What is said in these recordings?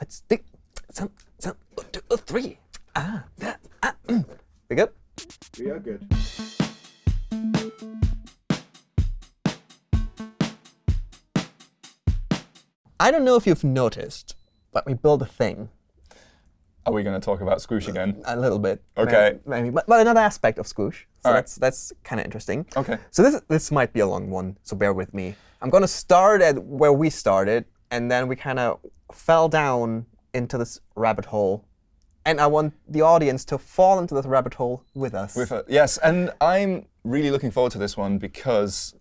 Let's dig some, some, one, two, uh, three. Ah, that, ah, mm. We good? We are good. I don't know if you've noticed, but we built a thing Are we going to talk about Squoosh again? a little bit. OK. Maybe, maybe. But, but another aspect of Squoosh. So All right. that's, that's kind of interesting. OK. So this, this might be a long one, so bear with me. I'm going to start at where we started, and then we kind of fell down into this rabbit hole. And I want the audience to fall into this rabbit hole with us. With a, yes, and I'm really looking forward to this one because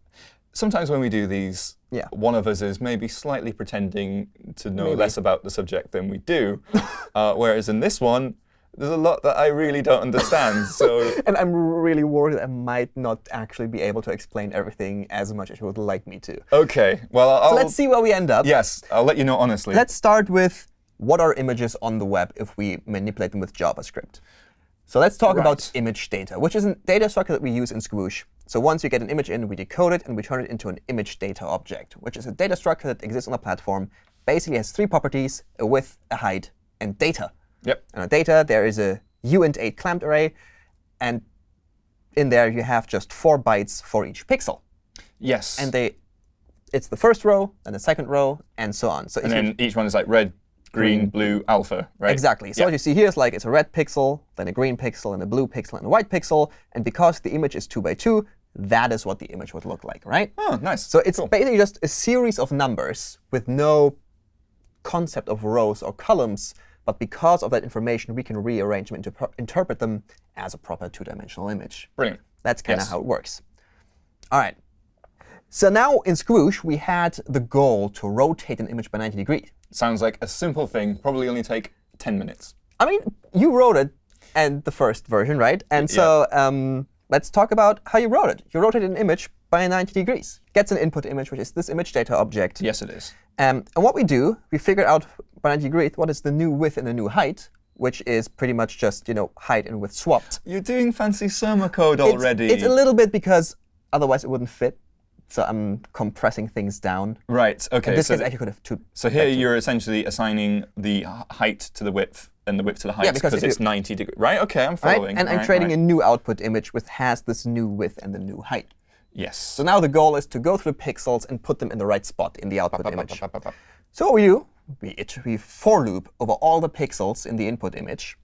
sometimes when we do these, Yeah. one of us is maybe slightly pretending to know Maybe. less about the subject than we do. uh, whereas in this one, there's a lot that I really don't understand. so and I'm really worried that I might not actually be able to explain everything as much as you would like me to. OK, well, I'll, So let's see where we end up. Yes, I'll let you know honestly. Let's start with what are images on the web if we manipulate them with JavaScript. So let's talk about image data, which is a data structure that we use in Squoosh. So once you get an image in, we decode it, and we turn it into an image data object, which is a data structure that exists on the platform. Basically has three properties, a width, a height, and data. Yep. And on data, there is a uint8 clamped array. And in there, you have just four bytes for each pixel. Yes. And they, it's the first row, and the second row, and so on. So and then each one is like red, green, blue, alpha, right? Exactly. So Yeah. what you see here is like it's a red pixel, then a green pixel, and a blue pixel, and a white pixel. And because the image is 2 by 2, that is what the image would look like, right? Oh, nice. So it's Cool. basically just a series of numbers with no concept of rows or columns. But because of that information, we can rearrange them and interpret them as a proper two-dimensional image. Brilliant. That's kind of Yes. how it works. All right. So now in Squoosh, we had the goal to rotate an image by 90 degrees. Sounds like a simple thing. Probably only take 10 minutes. I mean, you wrote it and the first version, right? And so um, let's talk about how you wrote it. You rotated an image by 90 degrees. Gets an input image, which is this image data object. Yes, it is. Um, and what we do, we figure out by 90 degrees what is the new width and the new height, which is pretty much just you know height and width swapped. You're doing fancy Surma code It's- already. It's, a little bit because otherwise it wouldn't fit. So I'm compressing things down. right. OK. In this so, case, actually could have two. so here you're essentially assigning the height to the width and the width to the height because it's you- 90 degrees. Right. OK. I'm following. Right? And I'm Right, creating right. a new output image which has this new width and the new height. Yes. So now the goal is to go through the pixels and put them in the right spot in the output image. So what we do, we, it, we for loop over all the pixels in the input image.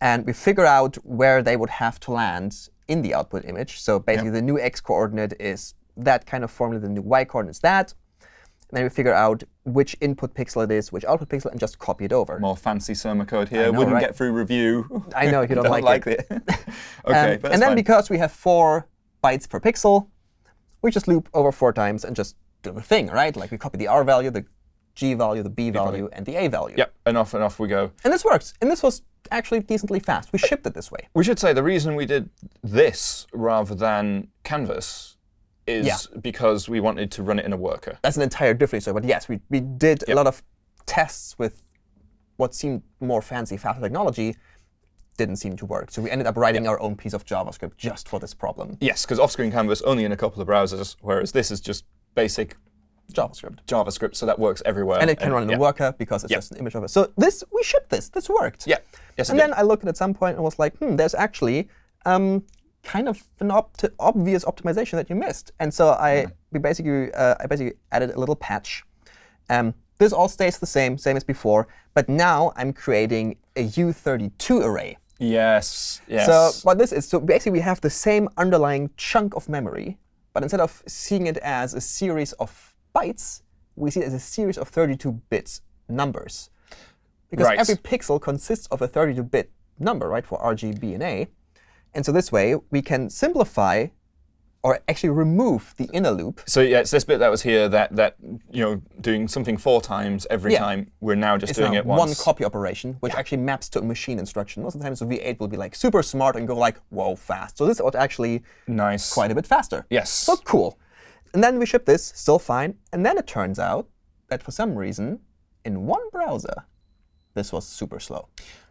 And we figure out where they would have to land in the output image. So basically, the new x coordinate is that kind of formula. The new y coordinate is that. And then we figure out which input pixel it is, which output pixel, and just copy it over. More fancy Surma code here. know, Wouldn't right? get through review. I know you don't like it. OK. Um, but and then fine. because we have four bytes per pixel, we just loop over four times and just do the thing, right? Like we copy the R value, the G value, the B value, and the A value. Yep. And off and off we go. And this works. And this was actually decently fast. We shipped it this way. We should say the reason we did this rather than Canvas is Yeah. because we wanted to run it in a worker. That's an entire different story. But yes, we, we did a lot of tests with what seemed more fancy, faster technology. Didn't seem to work. So we ended up writing our own piece of JavaScript just for this problem. Yes, because off-screen Canvas only in a couple of browsers, whereas this is just basic JavaScript. JavaScript, so that works everywhere. And it can run in yeah. a worker because it's just an image of it. So this, we shipped this. This worked. Yeah. Yes, And then did. I looked at some point and was like, hmm, there's actually um, kind of an opt obvious optimization that you missed. And so I we basically uh, I basically added a little patch. Um, this all stays the same, same as before, but now I'm creating a U32 array. Yes. Yes. So what this is, so basically we have the same underlying chunk of memory, but instead of seeing it as a series of bytes, we see it as a series of 32 bits numbers. Because Right. every pixel consists of a 32-bit number, right, for RGB and A. And so this way, we can simplify or actually remove the inner loop. So yeah, it's this bit that was here that that you know doing something four times every Yeah. time. We're now just It's doing now it one copy operation, which actually maps to a machine instruction. Most of the time, so V8 will be like super smart and go like, whoa, fast. So this is actually nice. quite a bit faster. Yes. So cool. And then we ship this, still fine. And then it turns out that for some reason, in one browser, this was super slow.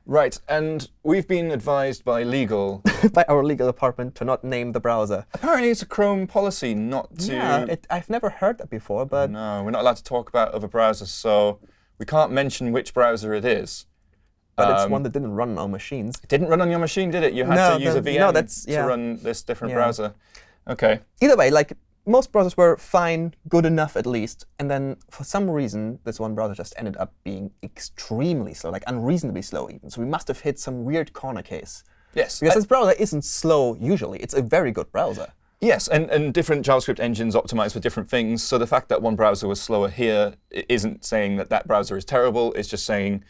Right, and we've been advised by legal. By our legal department to not name the browser. Apparently, it's a Chrome policy not to. Yeah, it, I've never heard that before, but No, we're not allowed to talk about other browsers, so we can't mention which browser it is. But it's Um, one that didn't run on our machines. It didn't run on your machine, did it? You had No, to use the- a VM no, that's- yeah. to run this different Yeah. browser. OK. Either way, like most browsers were fine, good enough at least. And then for some reason, this one browser just ended up being extremely slow, like unreasonably slow even. So we must have hit some weird corner case. Yes. Because I- this browser isn't slow usually. It's a very good browser. Yes, and, and different JavaScript engines optimize for different things. So the fact that one browser was slower here isn't saying that that browser is terrible. It's just saying,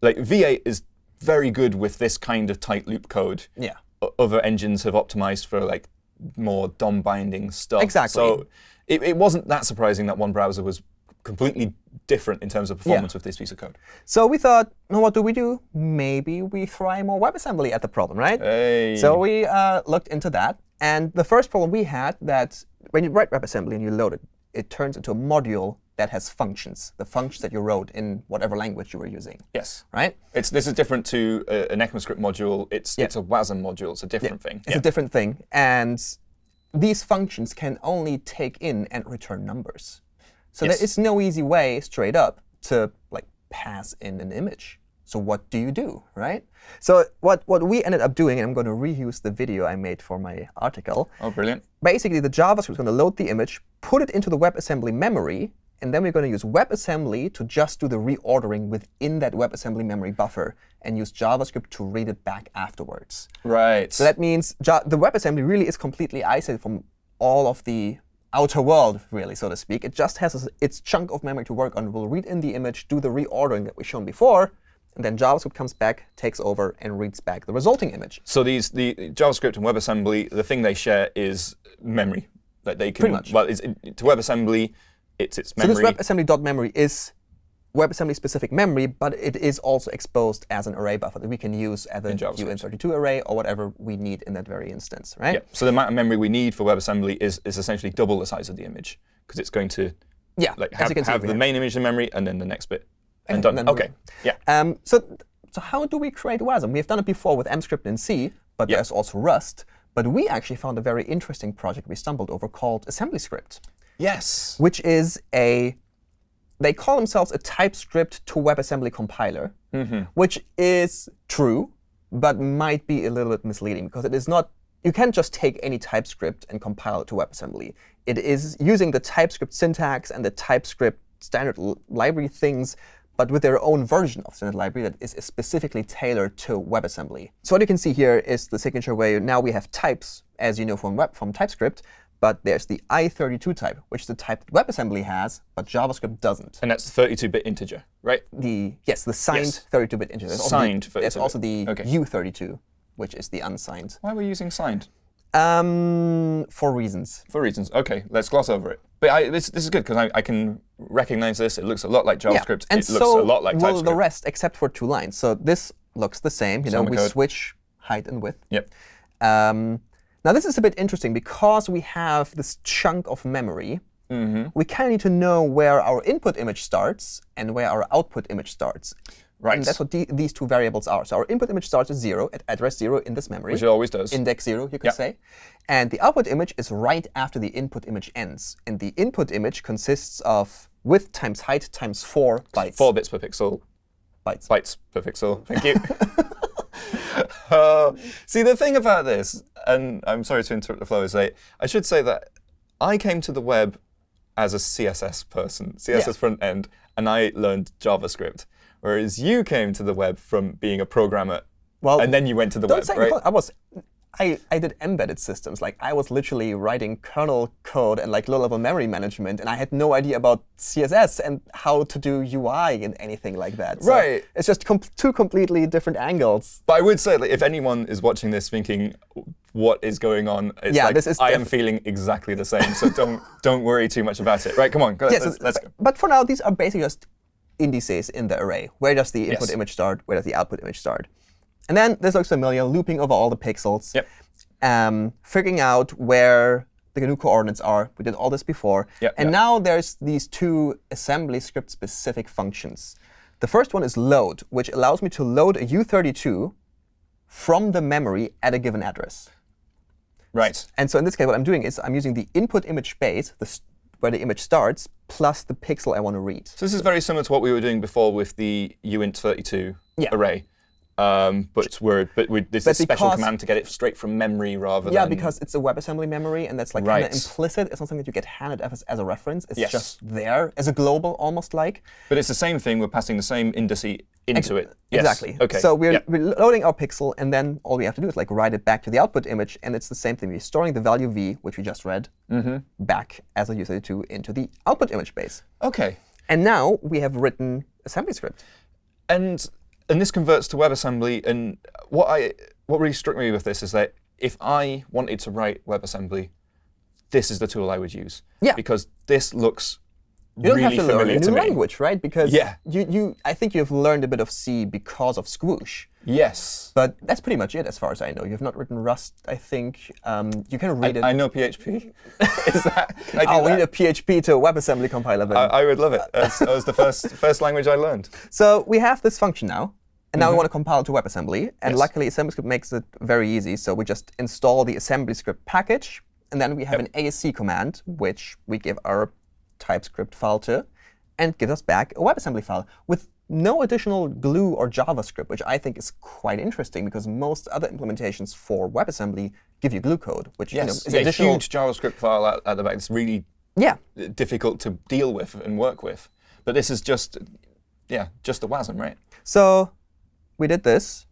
like, V8 is very good with this kind of tight loop code. Yeah. Other engines have optimized for like more DOM binding stuff. Exactly. So it, it wasn't that surprising that one browser was completely different in terms of performance with this piece of code. So we thought, well, what do we do? Maybe we try more WebAssembly at the problem, right? Hey. So we uh, looked into that. And the first problem we had that when you write WebAssembly and you load it, it turns into a module that has functions, the functions that you wrote in whatever language you were using, yes. right? It's, this is different to a, an ECMAScript module. It's, Yeah. it's a WASM module. It's a different thing. It's a different thing. And these functions can only take in and return numbers. So Yes. there is no easy way straight up to like pass in an image. So what do you do, right? So what, what we ended up doing, and I'm going to reuse the video I made for my article. Oh, brilliant. Basically, the JavaScript is going to load the image, put it into the WebAssembly memory, and then we're going to use WebAssembly to just do the reordering within that WebAssembly memory buffer and use JavaScript to read it back afterwards. Right. So that means the WebAssembly really is completely isolated from all of the outer world, really, so to speak. It just has its- chunk of memory to work on. We'll read in the image, do the reordering that we've shown before, and then JavaScript comes back, takes over, and reads back the resulting image. So these the JavaScript and WebAssembly, the thing they share is memory. That they can Pretty much. well, it's, it, to WebAssembly, it's its memory. So memory. this WebAssembly.memory is WebAssembly-specific memory, but it is also exposed as an array buffer that we can use as a In JavaScript. uint32 array or whatever we need in that very instance, right? yeah. So the amount of memory we need for WebAssembly is is essentially double the size of the image because it's going to Yeah, like have, have the main image in memory and then the next bit. And And done. OK. Yeah. Um, so, so how do we create WASM? We've done it before with Emscripten and C, but Yeah. there's also Rust. But we actually found a very interesting project we stumbled over called AssemblyScript, Yes. which is a they call themselves a TypeScript to WebAssembly compiler, mm-hmm. which is true, but might be a little bit misleading because it is not. You can't just take any TypeScript and compile it to WebAssembly. It is using the TypeScript syntax and the TypeScript standard library things, but with their own version of standard library that is specifically tailored to WebAssembly. So what you can see here is the signature where now we have types, as you know from web from TypeScript, but there's the i32 type, which is the type that WebAssembly has, but JavaScript doesn't. And that's the 32-bit integer, right? The yes, the signed 32-bit integer. There's also Signed the, There's 32-bit. also the OK. u32, which is the unsigned. Why are we using signed? Um, for reasons. For reasons. OK, let's gloss over it. But I, this, this is good because I, I can recognize this. It looks a lot like JavaScript. Yeah. And it so looks a lot like will TypeScript. the rest, except for two lines. So this looks the same. You know, we code. switch height and width. Yep. Um, now this is a bit interesting because we have this chunk of memory. Mm-hmm. We kind of need to know where our input image starts and where our output image starts. Right. And that's what the, these two variables are. So our input image starts at zero, at address zero in this memory. Which it always does. index 0, you could Yeah. say. And the output image is right after the input image ends. And the input image consists of width times height times 4 bytes. 4 bits per pixel. bytes. bytes per pixel. Thank you. Uh, see, the thing about this, and I'm sorry to interrupt the flow, is that I should say that I came to the web as a CSS person, CSS Yeah. front end, and I learned JavaScript. Whereas you came to the web from being a programmer, Well, and then you went to the Don't web, say right? I was. I, I did embedded systems. Like I was literally writing kernel code and like low-level memory management, and I had no idea about CSS and how to do UI and anything like that. So Right. It's just com two completely different angles. But I would say that if anyone is watching this thinking, what is going on, it's Yeah, like, this is I am feeling exactly the same. So don't don't worry too much about it. Right, come on, go, Yes, let's, let's go. but for now, these are basically just indices in the array. Where does the input Yes. image start? Where does the output image start? And then this looks familiar, looping over all the pixels. Yep. Um, figuring out where the new coordinates are. We did all this before. Yep, and yep. now there's these two AssemblyScript specific functions. The first one is load, which allows me to load a U32 from the memory at a given address. Right. And so in this case, what I'm doing is I'm using the input image space, the, where the image starts, plus the pixel I want to read. So this is very similar to what we were doing before with the uint32 Yeah. array. Um, but we're but we, there's a But special command to get it straight from memory rather Yeah, than because it's a WebAssembly memory, and that's like kind of implicit. It's not something that you get handed as, as a reference. It's Yes. just there as a global, almost like. But it's the same thing. We're passing the same indice into it. Yes. Exactly. Okay. So we're, Yeah. we're loading our pixel, and then all we have to do is like write it back to the output image, and it's the same thing. We're storing the value v, which we just read, Mm-hmm. back as a U32 into the output image base. Okay. And now we have written AssemblyScript. And and this converts to WebAssembly. And what I what really struck me with this is that if I wanted to write WebAssembly, this is the tool I would use. Yeah. Because this looks You don't really have to learn a new language, right? Because Yeah. you, you, I think you've learned a bit of C because of Squoosh. Yes. But that's pretty much it as far as I know. You've not written Rust, I think. Um, you can read it. I know PHP. is that? I oh, we need a PHP to a WebAssembly compiler. Then. I, I would love it. That was the first first language I learned. So we have this function now, and now we want to compile to WebAssembly. And Yes. luckily, AssemblyScript makes it very easy. So we just install the AssemblyScript package, and then we have an ASC command, which we give our TypeScript file to, and gives us back a WebAssembly file with no additional glue or JavaScript, which I think is quite interesting because most other implementations for WebAssembly give you glue code, which you know, is Yeah, additional. huge JavaScript file at, at the back. It's really Yeah, difficult to deal with and work with. But this is just, yeah, just the WASM, right? So we did this.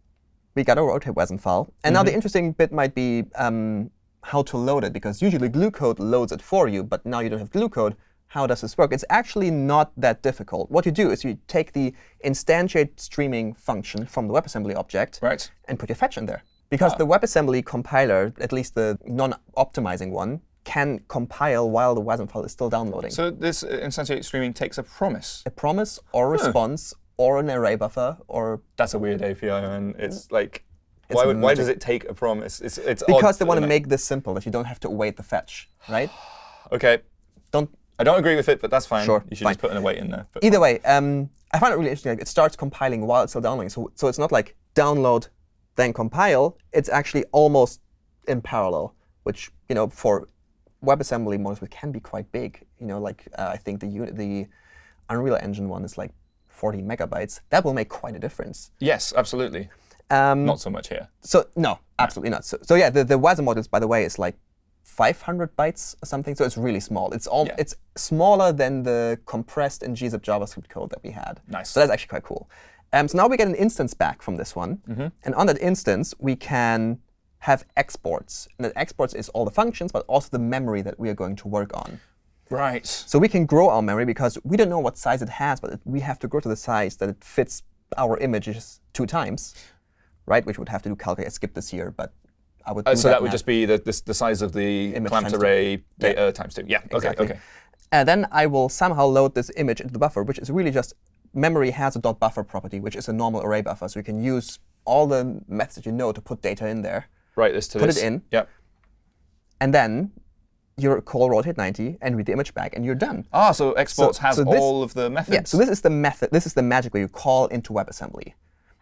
We got a rotate WASM file. And now the interesting bit might be um, how to load it, because usually glue code loads it for you. But now you don't have glue code. How does this work? It's actually not that difficult. What you do is you take the instantiate streaming function from the WebAssembly object Right. and put your fetch in there. Because the WebAssembly compiler, at least the non-optimizing one, can compile while the WASM file is still downloading. So this uh, instantiate streaming takes a promise. a promise or response or an array buffer or That's a weird API, and it's like, why, would, why does it take a promise? It's, it's Because odd, they want to make this simple, that you don't have to await the fetch, right? OK, Don't. I don't agree with it, but that's fine. Sure, You should fine. just put in an await in there. But Either way, um, I find it really interesting. Like, it starts compiling while it's still downloading. So, so it's not like download, then compile. It's actually almost in parallel, which you know for WebAssembly models can be quite big. You know, like uh, I think the the Unreal Engine one is like 40 megabytes. That will make quite a difference. yes, absolutely. Um, Not so much here. So no, absolutely not. So, so yeah, the, the WASM models, by the way, is like 500 bytes or something. So it's really small. It's all Yeah. it's smaller than the compressed and gzip JavaScript code that we had. Nice. So that's actually quite cool. Um, so now we get an instance back from this one, Mm-hmm. and on that instance we can have exports. And that exports is all the functions, but also the memory that we are going to work on. Right. So we can grow our memory because we don't know what size it has, but it, we have to grow to the size that it fits our images two times, right? Which would have to do calculate. I skipped this here, but I would. Uh, so that would math. just be the, the, the size of the Image clamped array data times two. Yeah. Okay. Exactly. Okay. And then I will somehow load this image into the buffer, which is really just memory has a dot buffer property, which is a normal array buffer. So you can use all the methods that you know to put data in there. Write this to Put this. it in. Yep. And then you call rotate 90 and read the image back, and you're done. Ah, so exports So- has so this- all of the methods. Yeah, so this is the method. This is the magic where you call into WebAssembly.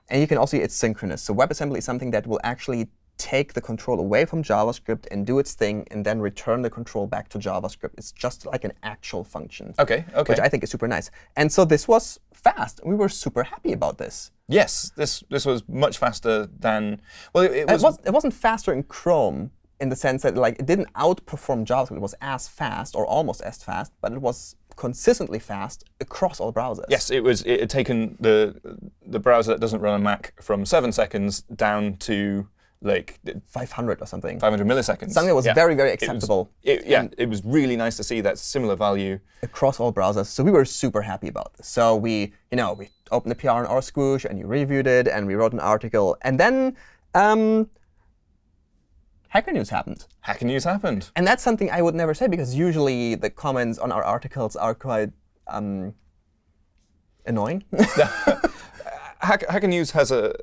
And you can also see it's synchronous. So WebAssembly is something that will actually take the control away from JavaScript and do its thing, and then return the control back to JavaScript. It's just like an actual function, Okay. Okay. which I think is super nice. And so this was fast. We were super happy about this. yes, this this was much faster than. Well, it, it It, was. was, it wasn't faster in Chrome in the sense that like it didn't outperform JavaScript. It was as fast or almost as fast, but it was consistently fast across all browsers. Yes, it was. It had taken the the browser that doesn't run on Mac from seven seconds down to like 500 or something. 500 milliseconds. Something that was Yeah. very, very It was- acceptable it- yeah, it was really nice to see that similar value. across all browsers. So we were super happy about this. So we, you know, we opened the PR on our Squoosh and you reviewed it and we wrote an article. And then um, Hacker News happened. Hacker News happened. And that's something I would never say because usually the comments on our articles are quite um, annoying. Hack, Hacker News has a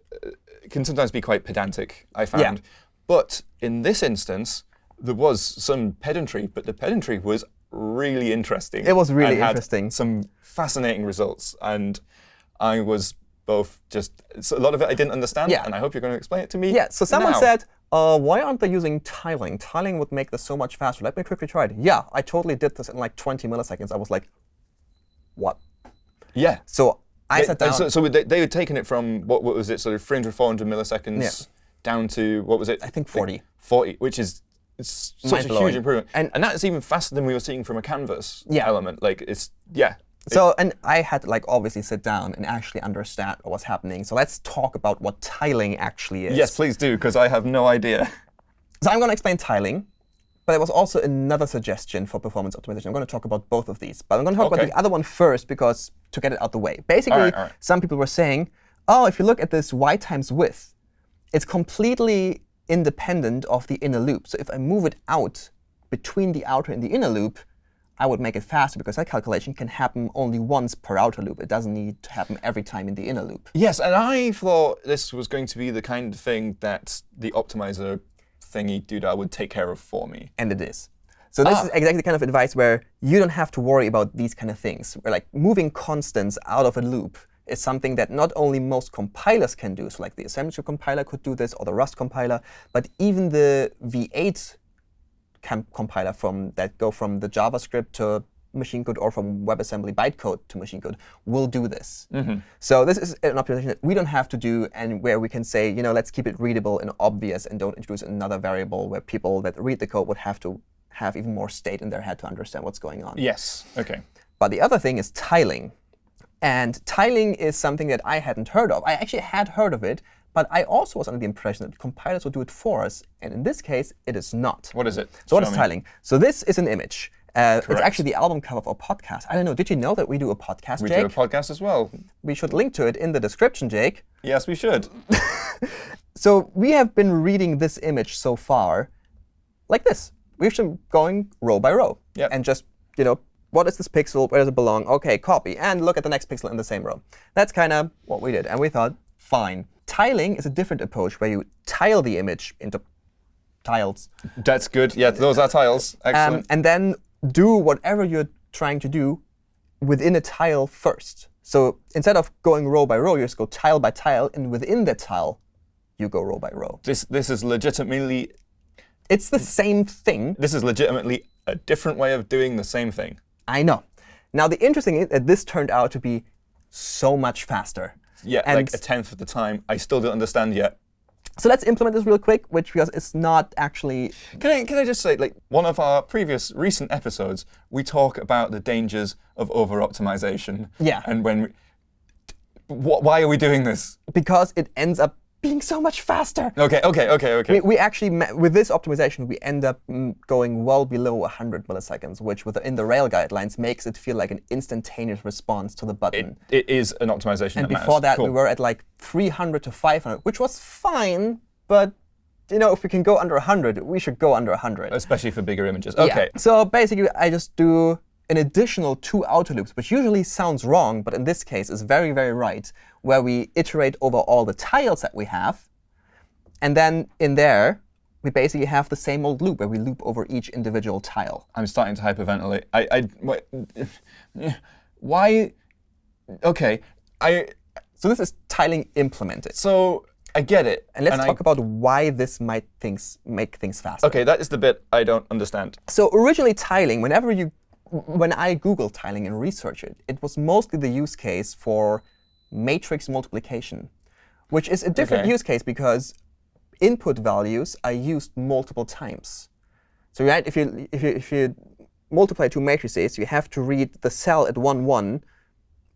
can sometimes be quite pedantic. I found, Yeah. but in this instance, there was some pedantry, but the pedantry was really interesting. It was really interesting. Some fascinating results, and I was both just so a lot of it I didn't understand, Yeah. and I hope you're going to explain it to me. yeah, so someone now. said, uh, why aren't they using tiling? Tiling would make this so much faster. Let me quickly try it. Yeah, I totally did this in like 20 milliseconds. I was like, what? Yeah. So I sat down. So, so they, they had taken it from, what, what was it, sort of 300, 400 milliseconds Yeah. down to, what was it? I think 40. 40, which is it's such a huge improvement. And- And, that's even faster than we were seeing from a canvas Yeah. element. Like, it's, yeah. So, and I had to like obviously sit down and actually understand what was happening. So let's talk about what tiling actually is. Yes, please do, because I have no idea. So I'm going to explain tiling, but there was also another suggestion for performance optimization. I'm going to talk about both of these, but I'm going to talk about the other one first because to get it out of the way. Basically, All right, all right. some people were saying, oh, if you look at this y times width, it's completely independent of the inner loop. So if I move it out between the outer and the inner loop, I would make it faster because that calculation can happen only once per outer loop. It doesn't need to happen every time in the inner loop. Yes, and I thought this was going to be the kind of thing that the optimizer thingy doodah would take care of for me. and it is. So this Ah. is exactly the kind of advice where you don't have to worry about these kind of things. Where like moving constants out of a loop is something that not only most compilers can do, so like the Assembly compiler could do this, or the Rust compiler, but even the V8 compiler from that go from the JavaScript to machine code or from WebAssembly bytecode to machine code will do this. Mm-hmm. So this is an optimization that we don't have to do and where we can say, you know, let's keep it readable and obvious and don't introduce another variable where people that read the code would have to have even more state in their head to understand what's going on. Yes. OK. But the other thing is tiling. And tiling is something that I hadn't heard of. I actually had heard of it, but I also was under the impression that compilers would do it for us. And in this case, it is not. What is it? So what Show is me. tiling? So this is an image. Uh, it's actually the album cover of our podcast. I don't know. Did you know that we do a podcast, We Jake? do a podcast as well. we should link to it in the description, Jake. Yes, we should. So we have been reading this image so far like this. We've been going row by row. Yep. And just, you know, what is this pixel? Where does it belong? OK, copy. And look at the next pixel in the same row. That's kind of what we did. And we thought, fine. Tiling is a different approach where you tile the image into tiles. That's good. Yeah, those are tiles. Um, Excellent. and then do whatever you're trying to do within a tile first. So instead of going row by row, you just go tile by tile. And within that tile, you go row by row. this this is legitimately It's the same thing. this is legitimately a different way of doing the same thing. I know. Now, the interesting is that this turned out to be so much faster. Yeah, And- like a tenth of the time. I still don't understand yet. So let's implement this real quick, which because it's not actually Can I, can I just say, like, one of our previous recent episodes, we talk about the dangers of over-optimization. Yeah. And when, we, why are we doing this? because it ends up being so much faster. Okay, okay, okay, okay. We, we actually, with this optimization, we end up mm, going well below 100 milliseconds, which within the Rail guidelines makes it feel like an instantaneous response to the button. it is an optimization and that matters. before that, Cool. we were at like 300 to 500, which was fine. But you know, if we can go under 100, we should go under 100. Especially for bigger images. Yeah. Okay. So basically, I just do an additional two outer loops, which usually sounds wrong, but in this case is very, very right, where we iterate over all the tiles that we have. And then in there, we basically have the same old loop where we loop over each individual tile. I'm starting to hyperventilate. I, I, why? Okay, I. So this is tiling implemented. So I get it. And let's I- talk about why this might things make things faster. Okay, that is the bit I don't understand. So originally tiling, whenever you, when I Google tiling and research it, it was mostly the use case for matrix multiplication, which is a different Okay. use case because input values are used multiple times. So right, if you if you if you multiply two matrices, you have to read the cell at one one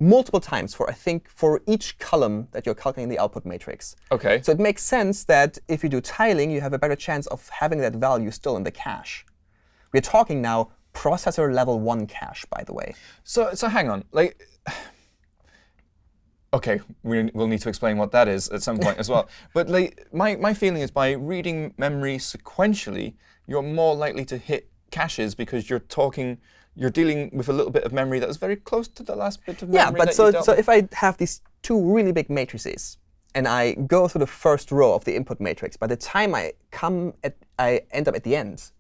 multiple times for I think for each column that you're calculating the output matrix. Okay. So it makes sense that if you do tiling, you have a better chance of having that value still in the cache. We're talking now processor level 1 cache, by the way. So, so hang on. Like, okay, we, we'll need to explain what that is at some point as well. But like, my, my feeling is by reading memory sequentially, you're more likely to hit caches because you're talking, you're dealing with a little bit of memory that is very close to the last bit of memory Yeah, but so, so if I have these two really big matrices, and I go through the first row of the input matrix, by the time I come at, I end up at the end,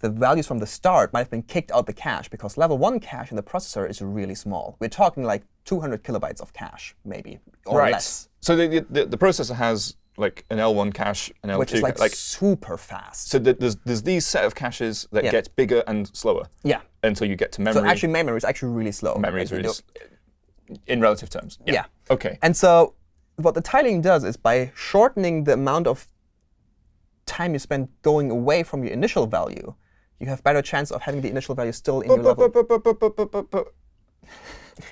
the values from the start might have been kicked out the cache because level 1 cache in the processor is really small. We're talking like 200 kilobytes of cache, maybe, or right. less. So the, the, the processor has like an L1 cache, an L2 which is like, like super fast. so th- there's there's these set of caches that Yeah. gets bigger and slower yeah. until you get to memory. So actually, memory is actually really slow. memory is really in relative terms. Yeah. Okay. And so what the tiling does is by shortening the amount of time you spend going away from your initial value, you have better chance of having the initial value still in your level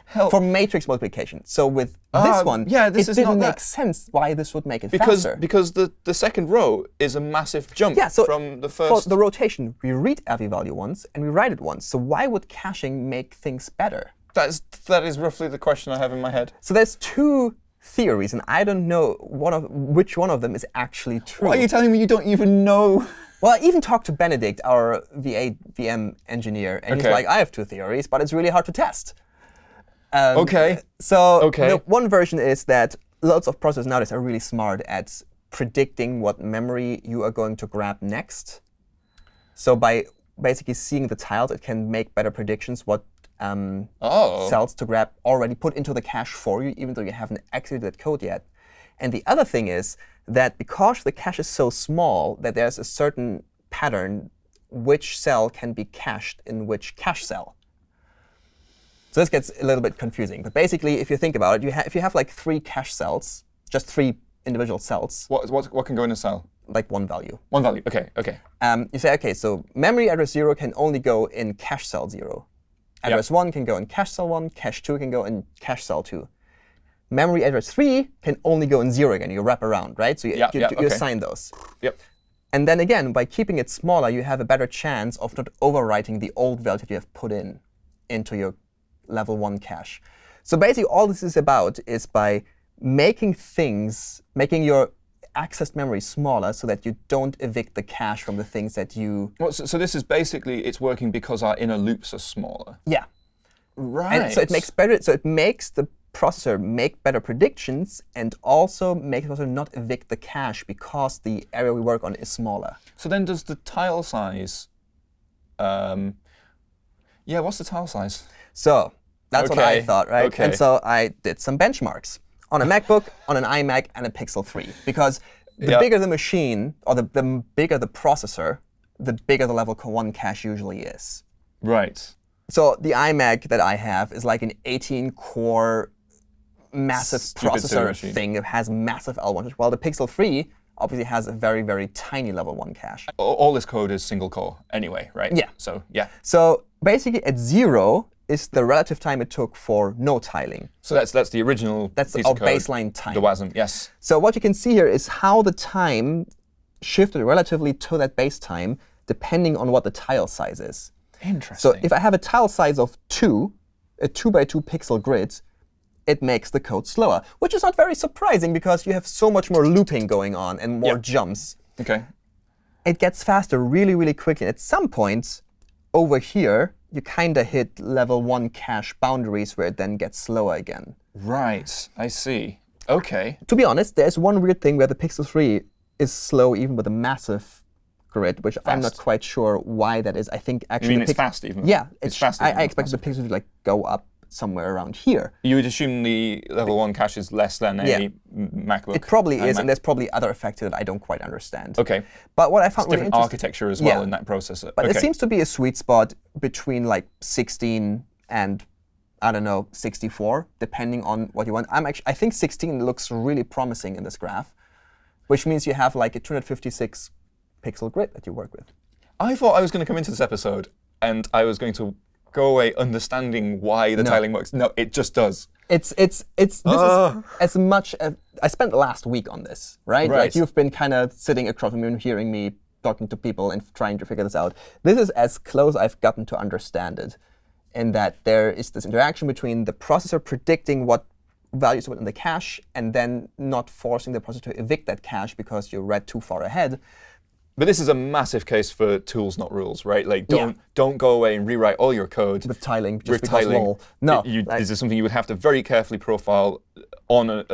Help. for matrix multiplication. So with Ah, this one, yeah, this it is didn't not make that. sense why this would make it because faster. because the, the second row is a massive jump yeah, so from the first. for the rotation, we read every value once and we write it once. So why would caching make things better? That's that is roughly the question I have in my head. So there's two theories, and I don't know one of which one of them is actually true. Why are you telling me you don't even know? Well, I even talked to Benedikt, our V8 VM engineer, and he's like, I have two theories, but it's really hard to test. Um, Okay. So Okay. the one version is that lots of processors nowadays are really smart at predicting what memory you are going to grab next. So by basically seeing the tiles, it can make better predictions what um, Oh. cells to grab already put into the cache for you, even though you haven't executed that code yet. And the other thing is that because the cache is so small, that there's a certain pattern which cell can be cached in which cache cell. So this gets a little bit confusing. But basically, if you think about it, you if you have like three cache cells, just three individual cells, What what what can go in a cell? like one value, One value. Okay. Okay. um, you say, OK, so memory address 0 can only go in cache cell 0. Address 1 can go in cache cell 1. Cache 2 can go in cache cell 2. Memory address 3 can only go in 0 again. You wrap around, right? So you, Yeah, you, yeah, you okay. assign those. Yep. And then again, by keeping it smaller, you have a better chance of not overwriting the old value that you have put in into your level 1 cache. So basically, all this is about is by making things, making your accessed memory smaller so that you don't evict the cache from the things that you. Well, so, so this is basically it's working because our inner loops are smaller. Yeah. Right. And so it makes better. So it makes the processor make better predictions and also make the processor not evict the cache because the area we work on is smaller. So then, does the tile size? Um, yeah. What's the tile size? So that's what I thought, right? okay. And so I did some benchmarks on a MacBook, on an iMac, and a Pixel 3. Because the Yeah. bigger the machine, or the, the bigger the processor, the bigger the level 1 cache usually is. Right. So the iMac that I have is like an 18-core massive Stupid processor thing that has massive L1, while the Pixel 3 obviously has a very, very tiny level 1 cache. All, this code is single core anyway, right? Yeah. So yeah. So basically at zero is the relative time it took for no tiling. So that's that's the original. That's our code, baseline time. The WASM. Yes. So what you can see here is how the time shifted relatively to that base time depending on what the tile size is. Interesting. So if I have a tile size of 2, a 2 by 2 pixel grid, it makes the code slower, which is not very surprising because you have so much more looping going on and more Yep. jumps. okay. It gets faster really, really quickly. At some point over here, you kind of hit level 1 cache boundaries where it then gets slower again. Right. I see. Okay. to be honest, there's one weird thing where the Pixel 3 is slow even with a massive grid, which I'm not quite sure why that is. I think You actually mean the it's fast even? Yeah, It's sh- fast. I, I expected the Pixel to like go up somewhere around here. You would assume the level one cache is less than a Yeah. M- MacBook. It probably is, iMac. and there's probably other effects that I don't quite understand. Okay. But what I found really Different architecture as well Yeah. in that processor. but okay. there seems to be a sweet spot between like 16 and I don't know 64, depending on what you want. I'm actually I think 16 looks really promising in this graph, which means you have like a 256 pixel grid that you work with. I thought I was going to come into this episode and I was going to go away understanding why the No. tiling works. No, it just does. It's it's it's this Ah. is as much as I spent the last week on this, right? Right. Like you've been kind of sitting across from me and hearing me talking to people and trying to figure this out. This is as close I've gotten to understand it, in that there is this interaction between the processor predicting what values to put in the cache and then not forcing the processor to evict that cache because you read too far ahead. But this is a massive case for tools, not rules, right? Like, don't don't go away and rewrite all your code With tiling, just with tiling. lol. No, You- like- this is something you would have to very carefully profile on a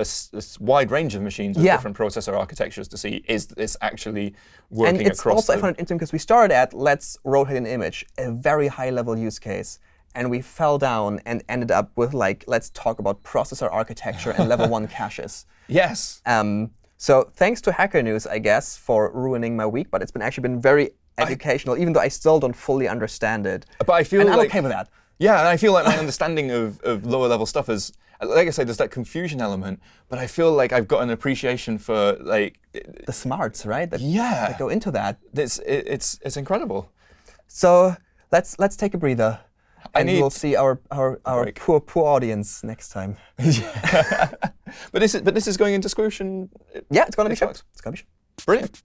wide range of machines with Yeah. different processor architectures to see is this actually and working it's across also I the- found it interesting because we started at let's rotate an image, a very high level use case, and we fell down and ended up with like let's talk about processor architecture and level one caches. Yes. Um, So thanks to Hacker News, I guess, for ruining my week. But it's been actually been very educational, even though I still don't fully understand it. Uh, but I feel and I'm okay with that. Yeah, and I feel like my understanding of, of lower level stuff is, like I said, there's that confusion element, but I feel like I've got an appreciation for like, The smarts, right? That, Yeah. that go into that. it's it, it's it's incredible. So let's let's take a breather. I And need we'll see our our, our break. poor poor audience next time. But this is but this is going into Squoosh Yeah, it's gonna be shipped. It's gonna be shipped. brilliant.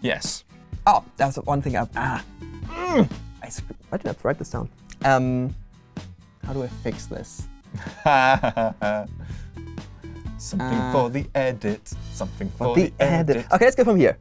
Yes. Oh, that's one thing I ah. Mm. I why did I write this down? Um, how do I fix this? Something Uh, for the edit. Something for the edit. Okay, let's go from here.